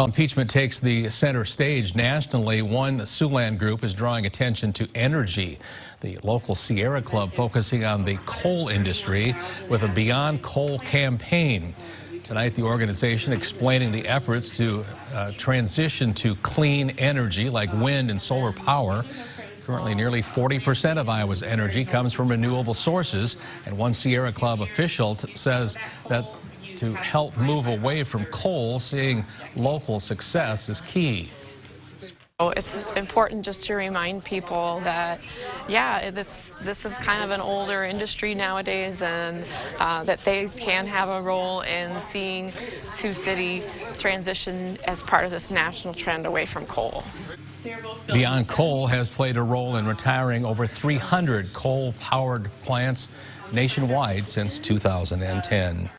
Well, impeachment takes the center stage nationally. One Siouxland group is drawing attention to energy. The local Sierra Club focusing on the coal industry with a Beyond Coal campaign. Tonight, the organization explaining the efforts to uh, transition to clean energy like wind and solar power. Currently, nearly 40% of Iowa's energy comes from renewable sources, and one Sierra Club official says that to help move away from coal, seeing local success is key. It's important just to remind people that, yeah, this is kind of an older industry nowadays and uh, that they can have a role in seeing Sioux City transition as part of this national trend away from coal. Beyond Coal has played a role in retiring over 300 coal-powered plants nationwide since 2010.